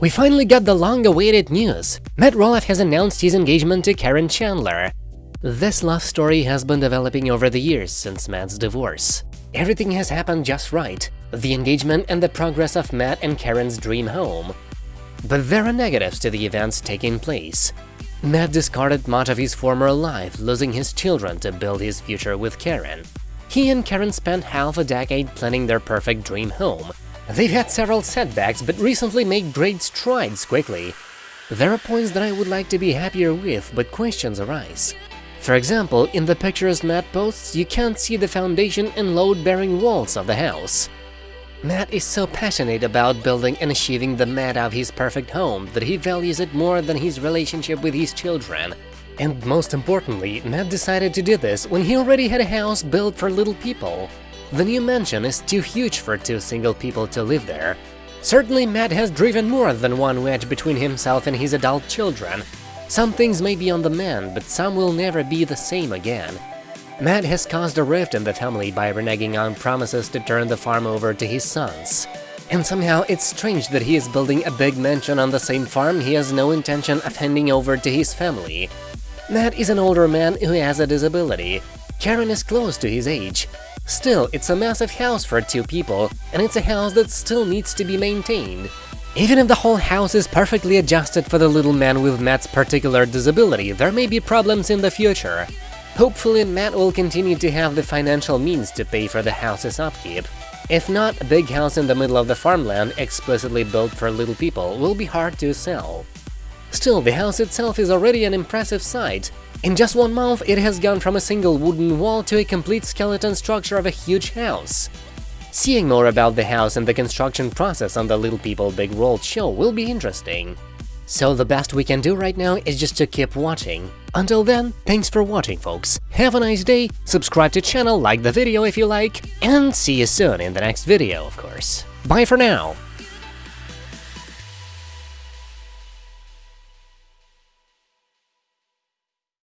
We finally got the long-awaited news. Matt Roloff has announced his engagement to Karen Chandler. This love story has been developing over the years since Matt's divorce. Everything has happened just right, the engagement and the progress of Matt and Karen's dream home. But there are negatives to the events taking place. Matt discarded much of his former life, losing his children to build his future with Karen. He and Karen spent half a decade planning their perfect dream home. They've had several setbacks, but recently made great strides quickly. There are points that I would like to be happier with, but questions arise. For example, in the pictures Matt posts, you can't see the foundation and load-bearing walls of the house. Matt is so passionate about building and achieving the Matt of his perfect home that he values it more than his relationship with his children. And most importantly, Matt decided to do this when he already had a house built for little people. The new mansion is too huge for two single people to live there. Certainly Matt has driven more than one wedge between himself and his adult children, some things may be on the mend, but some will never be the same again. Matt has caused a rift in the family by reneging on promises to turn the farm over to his sons. And somehow it's strange that he is building a big mansion on the same farm he has no intention of handing over to his family. Matt is an older man who has a disability. Karen is close to his age. Still, it's a massive house for two people, and it's a house that still needs to be maintained. Even if the whole house is perfectly adjusted for the little man with Matt's particular disability, there may be problems in the future. Hopefully, Matt will continue to have the financial means to pay for the house's upkeep. If not, a big house in the middle of the farmland, explicitly built for little people, will be hard to sell. Still, the house itself is already an impressive sight. In just one month, it has gone from a single wooden wall to a complete skeleton structure of a huge house. Seeing more about the house and the construction process on the Little People Big World show will be interesting. So the best we can do right now is just to keep watching. Until then, thanks for watching folks, have a nice day, subscribe to channel, like the video if you like, and see you soon in the next video, of course. Bye for now!